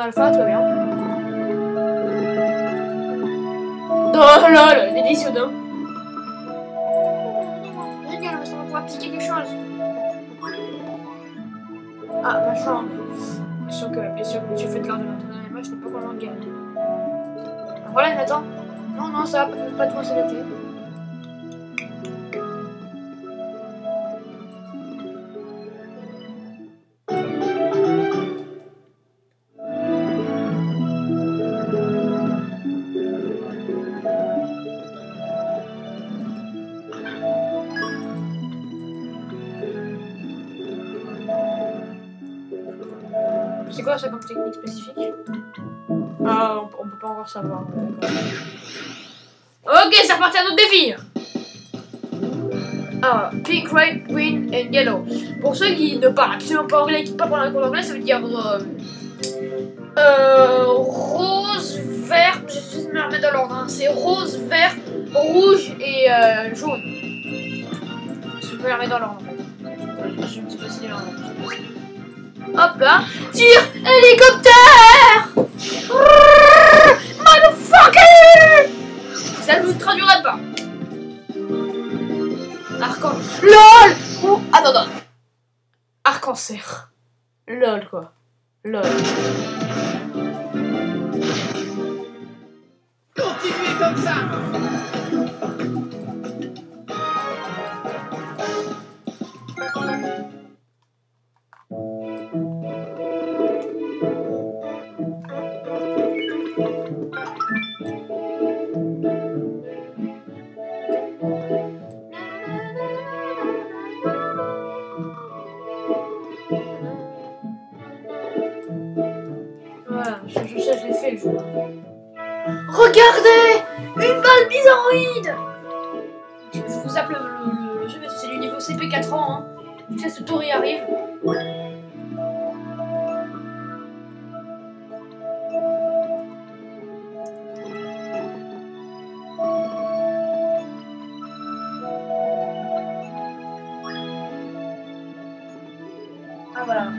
alpha, très bien. Oh lol, délicieux d'un. Génial, parce qu'on va pouvoir piquer quelque chose. Ah, ma chambre. Bien sûr que, bien sûr que tu fais de de l'entraînement, mais moi je n'ai pas vraiment de gagne. Voilà, Nathan. Non, non, ça va pas, pas trop s'arrêter. C'est quoi ça comme technique spécifique Ah, on, peut pas encore savoir. Ok, c'est reparti à notre défi Alors, pink, red, green and yellow. Pour ceux qui ne parlent absolument pas anglais, qui ne parlent pas un cours anglais, ça veut dire euh, euh, rose, vert. Je vais me remettre dans l'ordre. hein. C'est rose, vert, rouge et euh, jaune. Je vais me remettre dans l'ordre. Je me suis passé dans l'ordre. Hop là. Hélicoptère Motherfucker Ça ne vous traduira pas. Arcan... LOL Oh, Attends, attends. Arc-en-cerf. LOL, quoi. LOL. Regardez Une balle bizarroïde je, vous appelle le, le- le jeu que c'est du niveau CP 4 ans. Hein. Tu sais, ce tour y arrive. Ah voilà.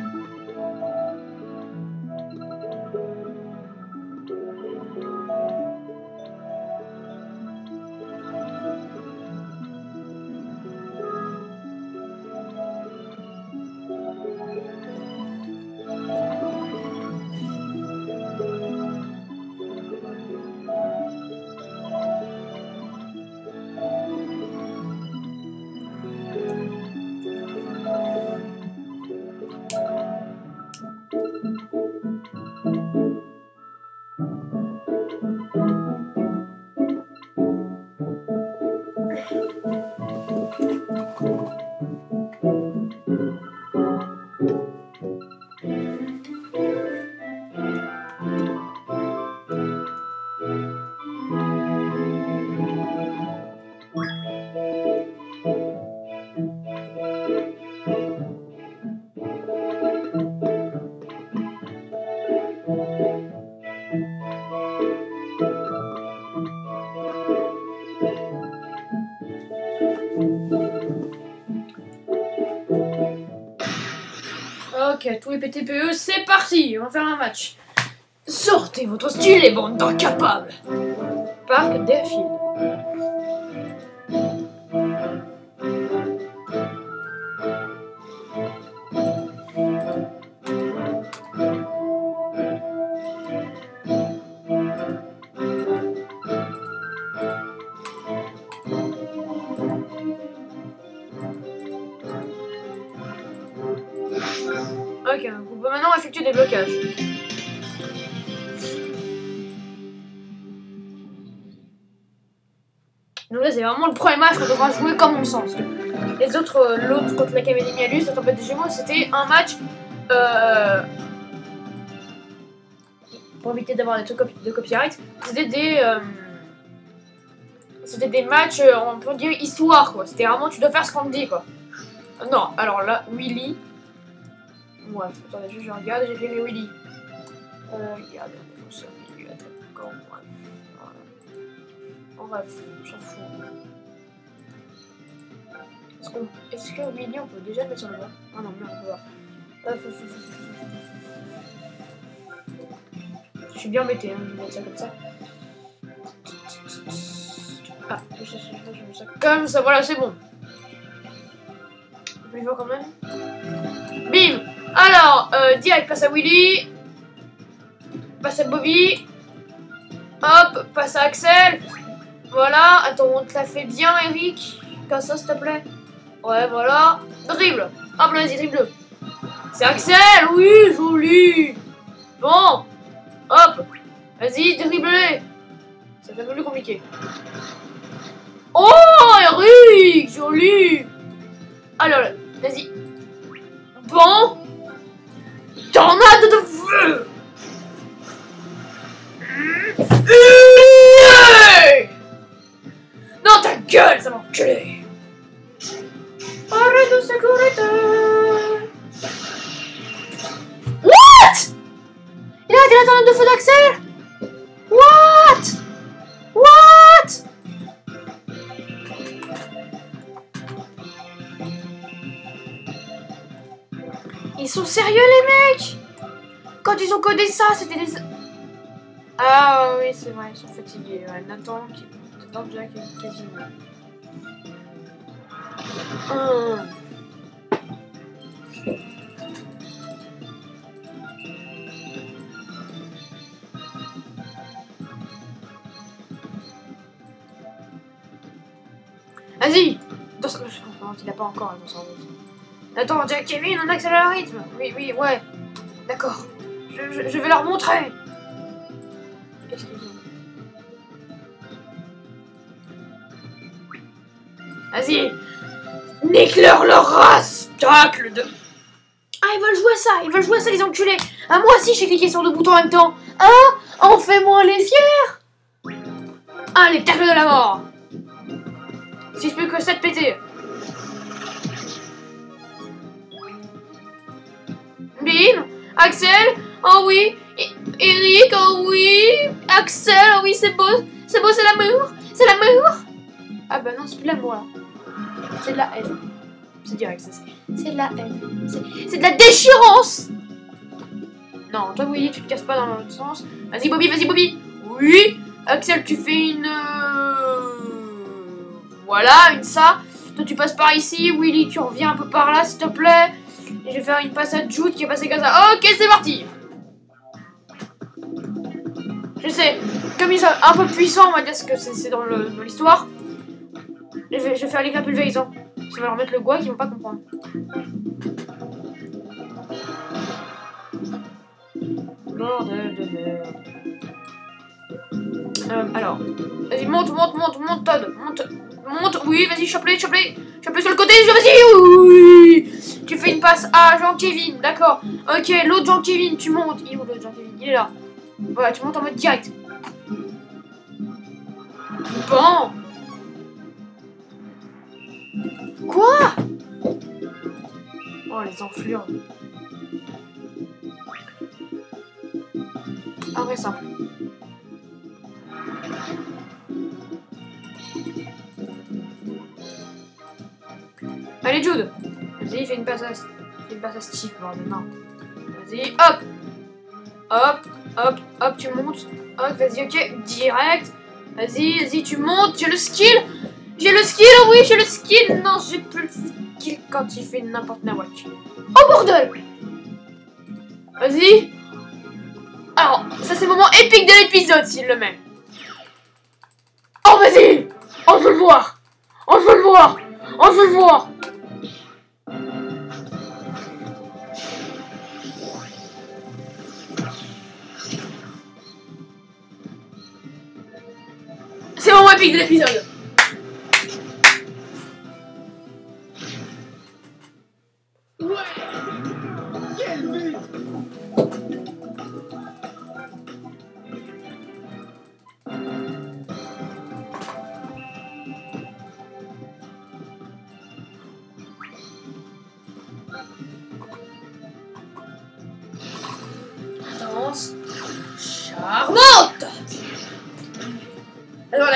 Ok, tous les PTPE, c'est parti On va faire un match. Sortez votre style et bande d'incapables Parc Deerfield. Ok, donc on peut maintenant effectuer des blocages. Donc là, c'est vraiment le premier match qu'on devra jouer comme on que Les autres, euh, l'autre contre l'Académie Mialus, la tempête des Gémeaux, c'était un match. Euh... Pour éviter d'avoir des trucs de copyright, c'était des. euh, C'était des matchs, on peut dire histoire quoi. C'était vraiment, tu dois faire ce qu'on te dit quoi. Non, alors là, Willy. Bref, attendez, je, je regarde, j'ai mes Willy. Euh, regarde, défenseur, milieu, attaquant, bref. Voilà. Bref, on s'en fout. Est-ce qu'on- Est-ce que Willy, on peut déjà le mettre sur le banc Ah non, mais on peut voir. Bref. suis bien embêté, hein, je vais mettre ça comme ça. Ah, je sais, je je mets ça comme ça, voilà, c'est bon. On y va quand même. Bim Alors, euh, direct, passe à Willy. Passe à Bobby. Hop, passe à Axel. Voilà, attends, on te l'a fait bien, Eric. Comme ça, s'il te plaît. Ouais, voilà. Dribble. Hop, vas-y, dribble. C'est Axel, oui, joli. Bon, hop, vas-y, dribble. C'est un peu plus compliqué. Oh, Eric, joli. Alors, vas-y. Bon. Tornade de feu. Non, ta gueule, ça m'a enculé. Arrête de sécurité. What? Il a la tornade de feu d'Axel? Sont sérieux les mecs Quand ils ont codé ça, c'était des... Ah oui, c'est vrai, ils sont fatigués. Nathan, qui... Nathan Jack et quasiment. Hum. Vas-y Dans il a pas encore. Attends, Jack Kevin, on accélère le rythme Oui, oui, ouais. D'accord. Je, je- vais leur montrer. Qu'est-ce qu'ils ont Vas-y. Nique-leur leur race. Tacle de... Ah, ils veulent jouer à ça. Ils veulent jouer à ça, les enculés. Ah, moi aussi, j'ai cliqué sur deux boutons en même temps. Hein En fais-moi les fiers. Allez, tacle de la mort. Si je peux que ça te péter Axel Oh oui Eric Oh oui Axel Oh oui, c'est beau C'est beau, c'est l'amour C'est l'amour Ah bah non, c'est plus l'amour là. C'est de la haine. C'est direct, c'est. De la haine. C'est- de la déchirance Non, toi oui, tu te casses pas dans l'autre sens. Vas-y Bobby, vas-y Bobby Oui Axel, tu fais une... euh, Voilà, une ça. Toi tu passes par ici. Willy, tu reviens un peu par là, s'il te plaît. Et je vais faire une passe à Jude qui est passée comme ça. Ok, c'est parti Je sais, comme ils sont un peu puissants, on va dire ce que c'est dans l'histoire. Je vais, je vais faire l'éclat pulvérisant. Ça va leur mettre le goût qu'ils vont pas comprendre. Euh, alors, vas-y, monte, monte, monte, monte, Todd, monte, monte, oui, vas-y, chope-les, chope-les, sur le côté, vas-y, oui Tu fais une passe à Jean-Kevin, d'accord, ok, l'autre Jean-Kevin, tu montes, il est Jean-Kevin, il est là, voilà, tu montes en mode direct. Bon. Quoi? Oh, les enflures. Ah ouais, simple. Allez, Jude Steve, bordel. Vas-y, hop. Hop, hop, hop, tu montes. Hop, vas-y, ok, direct. Vas-y, vas-y, tu montes, j'ai le skill. J'ai le skill, oui, j'ai le skill. Non, j'ai plus le skill quand il fait n'importe quoi. Oh, bordel. Vas-y. Alors, ça c'est le moment épique de l'épisode, s'il le met. Oh, vas-y. On veut le voir. On veut le voir. On veut le voir C'est le moment épique de l'épisode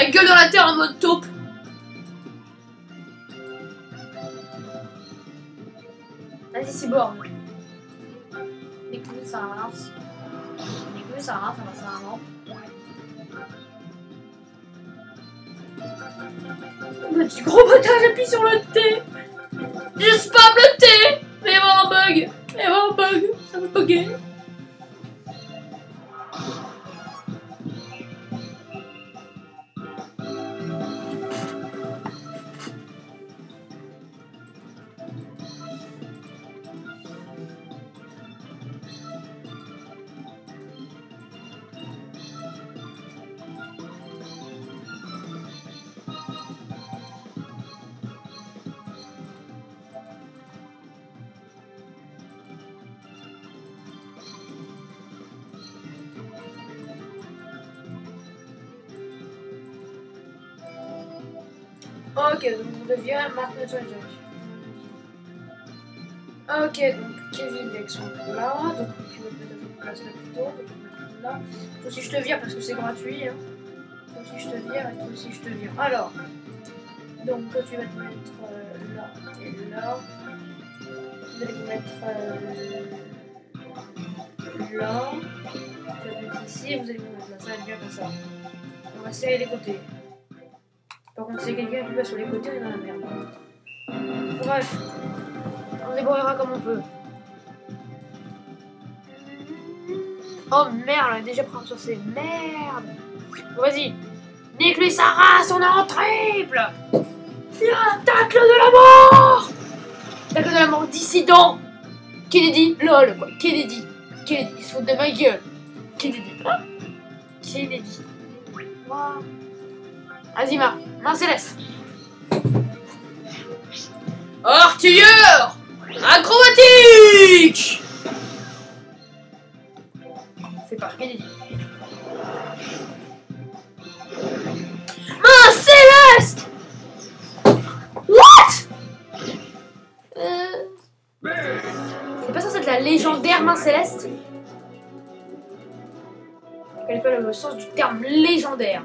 la gueule dans la terre en mode taupe. Vas-y, c'est bon. Les coups, ça avance. Plus, ça va, ça va, ça va. Petit gros bâtard, j'appuie sur le T Je spam le T Mais il va un bug Il va un bug Ça va bugger Ok, donc vous deviez maintenant sur les Ok, donc Kevin son là, donc tu veux peut-être une place là plutôt, donc on là. Toi aussi je te vire parce que c'est gratuit. Hein. Toi aussi je te vire et toi aussi je te vire. Alors, donc toi tu vas te mettre euh, là et là. Vous allez vous mettre euh, là. Tu vas mettre ici et vous allez vous mettre là. Ça va être bien comme ça. On va serrer les côtés. Par contre, si quelqu'un qui va sur les côtés, on est dans la merde. Bref, on débrouillera comme on peut. Oh merde, on a déjà pris sur ces Merde Bon, Vas-y. Nique-lui sa race, on est en triple. Il un tacle de la mort. Tacle de la mort dissident. Kennedy, lol quoi, Kennedy. Kennedy, il se fout de ma gueule. Kennedy, hein Kennedy. Marc. Main céleste. Artilleur Acrobatique C'est pas Kennedy. Main céleste What? Euh... C'est pas censé être la légendaire main céleste connais pas le sens du terme légendaire?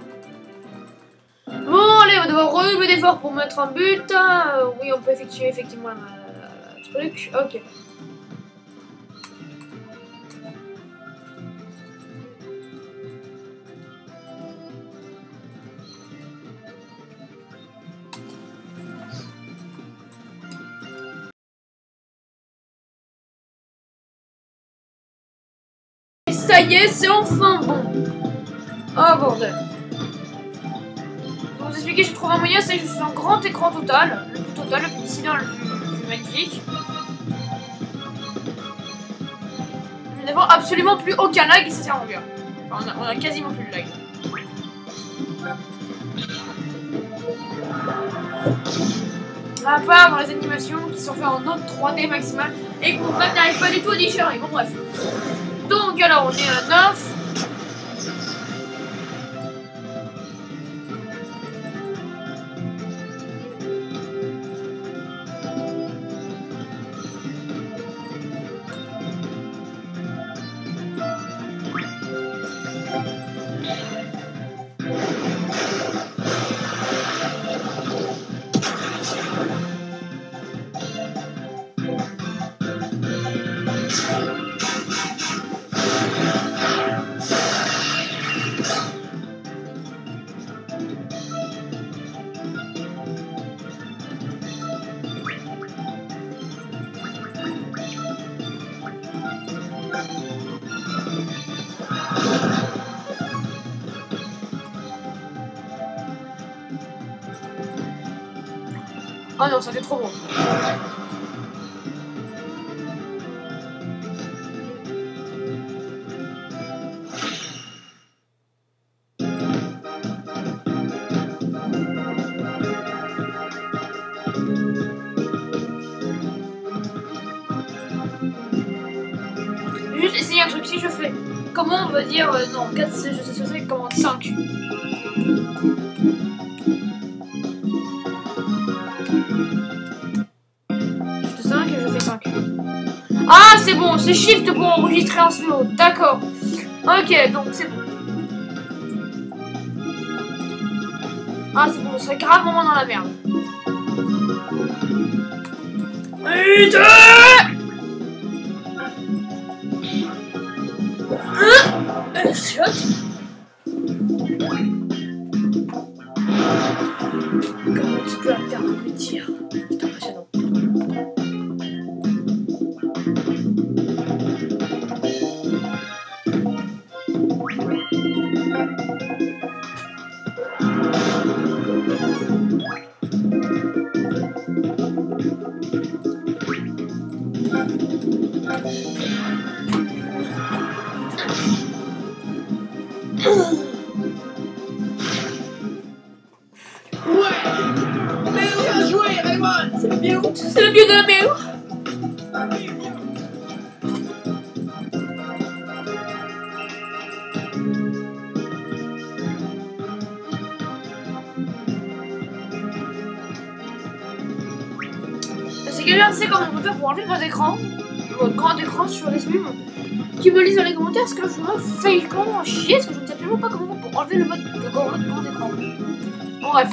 Bon, allez, on va devoir redoubler d'efforts pour mettre un but. Euh, oui, on peut effectuer effectivement un euh, truc. Ok. Ça y est, c'est enfin bon. Oh bordel. Vous expliquer, je trouve un moyen, c'est juste un grand écran total. Le plus total, le plus dissident, le plus, magnifique. Nous n'avons absolument plus aucun lag et ça sert en bien. Enfin, on, a, quasiment plus de lag. À part dans les animations qui sont faites en note 3D maximal et que frère n'arrive pas du tout à digérer. Bon bref. Donc alors on est à 9. Oh non, ça fait trop bon. Juste essayer un truc, si je fais comment on va dire euh, non, 4, je sais ce que c'est, comment 5. c'est Shift pour enregistrer en slow, d'accord. Ok, donc c'est bon. Ah, c'est bon, on serait gravement dans la merde. Et Comment tu peux intervenir C'est impressionnant. C'est le bien C'est le vieux de la mer C'est quelqu'un sait comment on peut faire pour enlever le grand écran, votre grand écran sur les smims, qui me lise dans les commentaires parce que je me fais comment chier parce que je ne sais absolument pas comment enlever le mode grand écran. Bon, bref.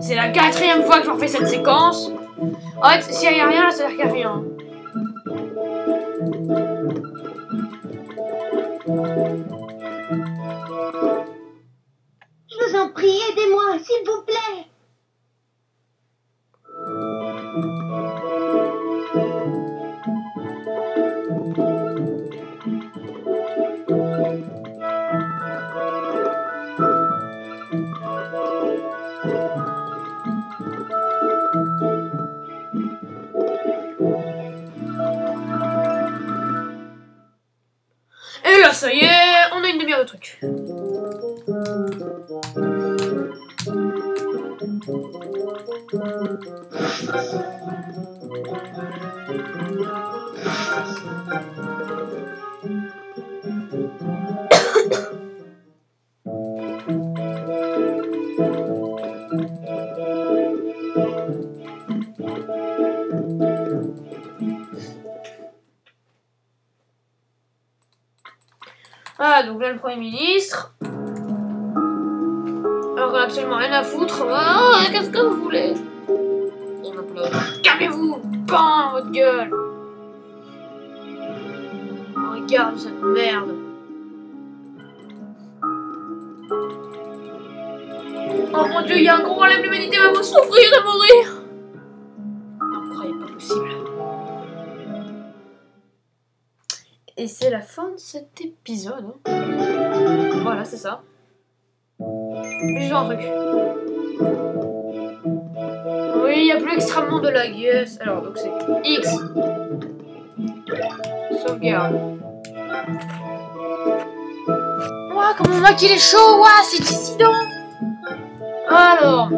C'est la quatrième fois que j'en fais cette séquence. En fait, s'il n'y a rien ça veut dire qu'il n'y a rien. Je vous en prie, aidez-moi, s'il vous plaît. On a une demi-heure de truc. Ah, donc là, le Premier ministre. Alors qu'on a absolument rien à foutre. Ah, qu'est-ce que vous voulez On. Calmez-vous Pan votre gueule Oh, Regarde cette merde. Oh mon dieu, il y a un gros problème, l'humanité va vous souffrir et mourir Et c'est la fin de cet épisode. hein. Voilà, c'est ça. Joue un truc. Oui, il y a plus extrêmement de lag, yes. Alors, donc c'est X. Sauvegarde. Ouah, comment on voit qu'il est chaud, ouah, c'est dissident Alors,